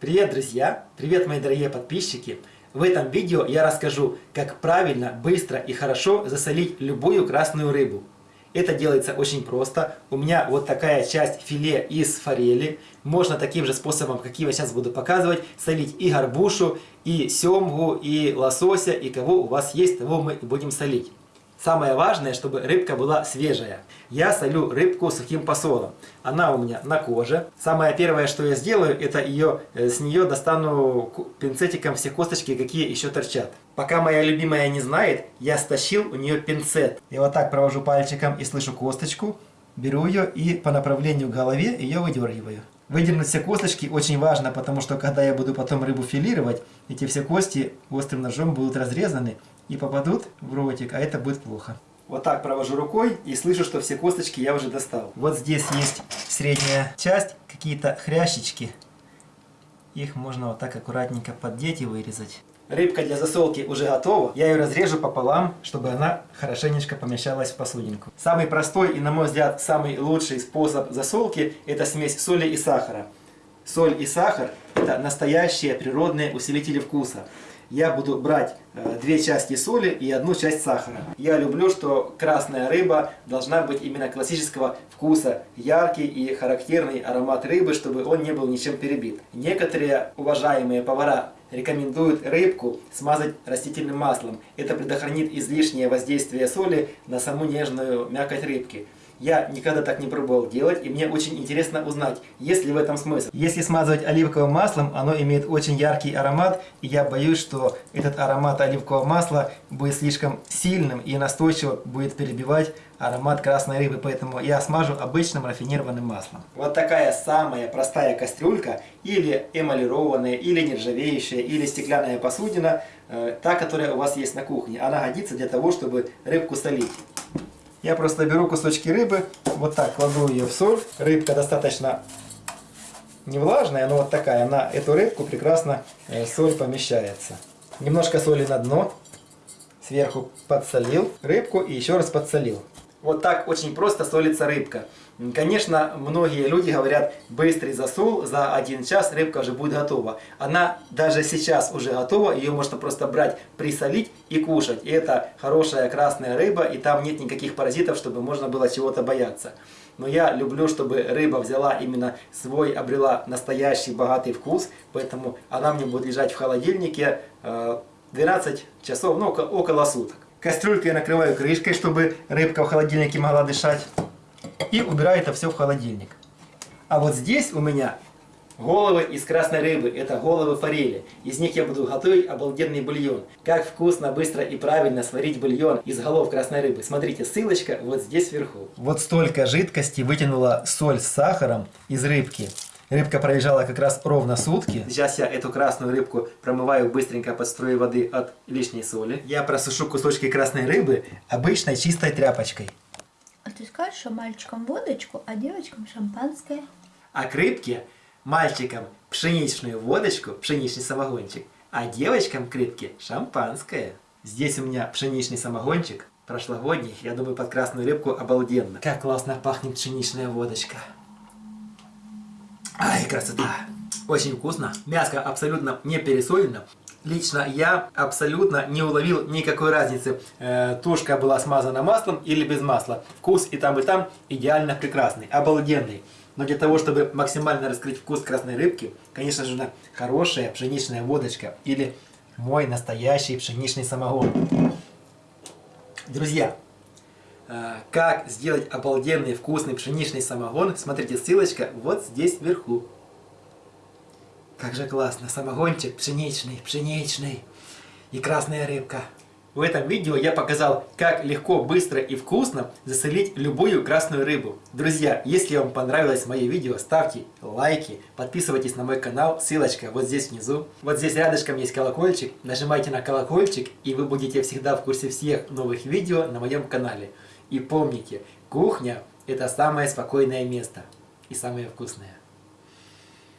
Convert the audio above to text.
Привет, друзья! Привет, мои дорогие подписчики! В этом видео я расскажу, как правильно, быстро и хорошо засолить любую красную рыбу. Это делается очень просто. У меня вот такая часть филе из форели. Можно таким же способом, каким я сейчас буду показывать, солить и горбушу, и семгу, и лосося, и кого у вас есть, того мы будем солить. Самое важное, чтобы рыбка была свежая. Я солю рыбку сухим посолом. Она у меня на коже. Самое первое, что я сделаю, это ее, э, с нее достану пинцетиком все косточки, какие еще торчат. Пока моя любимая не знает, я стащил у нее пинцет. Я вот так провожу пальчиком и слышу косточку. Беру ее и по направлению к голове ее выдергиваю. Выдернуть все косточки очень важно, потому что когда я буду потом рыбу филировать, эти все кости острым ножом будут разрезаны и попадут в ротик, а это будет плохо. Вот так провожу рукой и слышу, что все косточки я уже достал. Вот здесь есть средняя часть, какие-то хрящички. Их можно вот так аккуратненько поддеть и вырезать. Рыбка для засолки уже готова. Я ее разрежу пополам, чтобы она хорошенечко помещалась в посудинку. Самый простой и, на мой взгляд, самый лучший способ засолки – это смесь соли и сахара. Соль и сахар – это настоящие природные усилители вкуса я буду брать э, две части соли и одну часть сахара. Я люблю, что красная рыба должна быть именно классического вкуса, яркий и характерный аромат рыбы, чтобы он не был ничем перебит. Некоторые уважаемые повара рекомендуют рыбку смазать растительным маслом. Это предохранит излишнее воздействие соли на саму нежную мякоть рыбки. Я никогда так не пробовал делать, и мне очень интересно узнать, есть ли в этом смысл. Если смазывать оливковым маслом, оно имеет очень яркий аромат, и я боюсь, что этот аромат оливкового масла будет слишком сильным и настойчиво будет перебивать аромат красной рыбы, поэтому я смажу обычным рафинированным маслом. Вот такая самая простая кастрюлька, или эмалированная, или нержавеющая, или стеклянная посудина, э, та, которая у вас есть на кухне. Она годится для того, чтобы рыбку солить. Я просто беру кусочки рыбы, вот так кладу ее в соль. Рыбка достаточно не влажная, но вот такая. На эту рыбку прекрасно э, соль помещается. Немножко соли на дно. Сверху подсолил рыбку и еще раз подсолил. Вот так очень просто солится рыбка. Конечно, многие люди говорят, быстрый засол, за один час рыбка уже будет готова. Она даже сейчас уже готова, ее можно просто брать, присолить и кушать. И это хорошая красная рыба, и там нет никаких паразитов, чтобы можно было чего-то бояться. Но я люблю, чтобы рыба взяла именно свой, обрела настоящий богатый вкус, поэтому она мне будет лежать в холодильнике 12 э, часов, ну около суток. Кастрюльку я накрываю крышкой, чтобы рыбка в холодильнике могла дышать и убираю это все в холодильник. А вот здесь у меня головы из красной рыбы, это головы форели. Из них я буду готовить обалденный бульон. Как вкусно, быстро и правильно сварить бульон из голов красной рыбы. Смотрите, ссылочка вот здесь вверху. Вот столько жидкости вытянула соль с сахаром из рыбки. Рыбка пролежала как раз ровно сутки. Сейчас я эту красную рыбку промываю быстренько под струей воды от лишней соли. Я просушу кусочки красной рыбы обычной чистой тряпочкой. А ты скажешь, что мальчикам водочку, а девочкам шампанское? А к рыбке мальчикам пшеничную водочку, пшеничный самогончик, а девочкам к рыбке шампанское. Здесь у меня пшеничный самогончик, прошлогодний, я думаю, под красную рыбку обалденно. Как классно пахнет пшеничная водочка. Ай, красота! Очень вкусно. Мяско абсолютно не пересолено. Лично я абсолютно не уловил никакой разницы, э, тушка была смазана маслом или без масла. Вкус и там, и там идеально прекрасный, обалденный. Но для того, чтобы максимально раскрыть вкус красной рыбки, конечно же, хорошая пшеничная водочка или мой настоящий пшеничный самогон. Друзья, как сделать обалденный вкусный пшеничный самогон, смотрите, ссылочка вот здесь вверху. Как же классно, самогончик пшеничный, пшеничный и красная рыбка. В этом видео я показал, как легко, быстро и вкусно засолить любую красную рыбу. Друзья, если вам понравилось мое видео, ставьте лайки, подписывайтесь на мой канал, ссылочка вот здесь внизу. Вот здесь рядышком есть колокольчик, нажимайте на колокольчик и вы будете всегда в курсе всех новых видео на моем канале. И помните, кухня это самое спокойное место и самое вкусное.